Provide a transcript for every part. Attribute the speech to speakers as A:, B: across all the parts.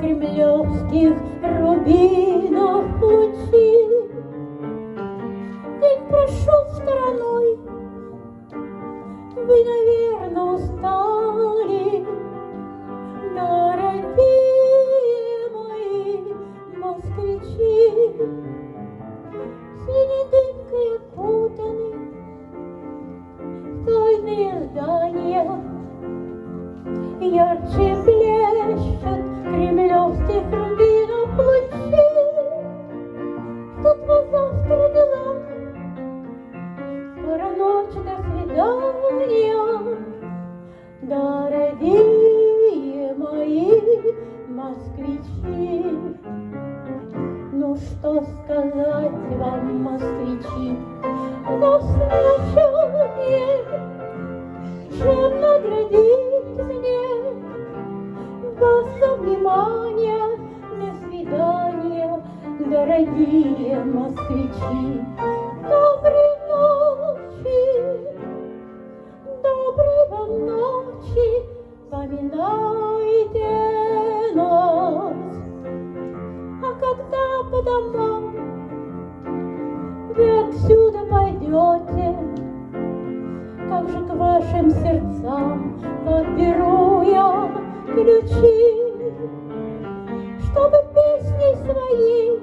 A: кремлевских рубинов лучи. День прошел стороной, вы, наверное, устали, дорогие мои москвичи. Синей дымкой окутаны тайные здания, ярче ночь, до свидания, дорогие мои москвичи. Ну что сказать вам, москвичи, на случае, чем наградить мне за внимание, до свидания, дорогие москвичи. Нас. А когда по домам вы отсюда пойдете, к вашим сердцам подберу я ключи, чтобы песней своей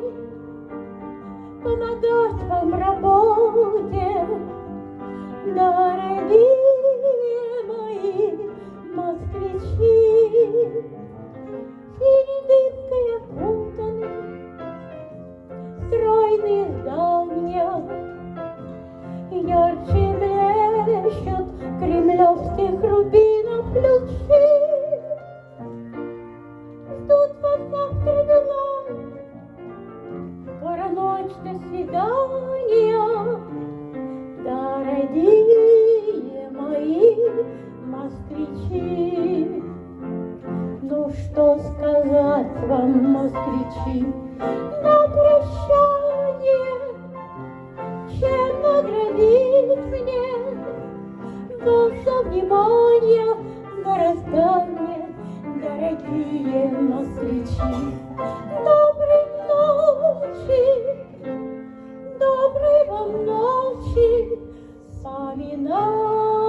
A: помогать вам работе, дорогие мои москвичи. Стройные здания, ярче блещут кремлевских рубинов лучи. Ждут вас завтра дела, скоро ночь, до свидания, дорогие мои москвичи. Ну что сказать вам, москвичи, дорогие москвичи. Доброй ночи, доброй вам ночи, поминаю.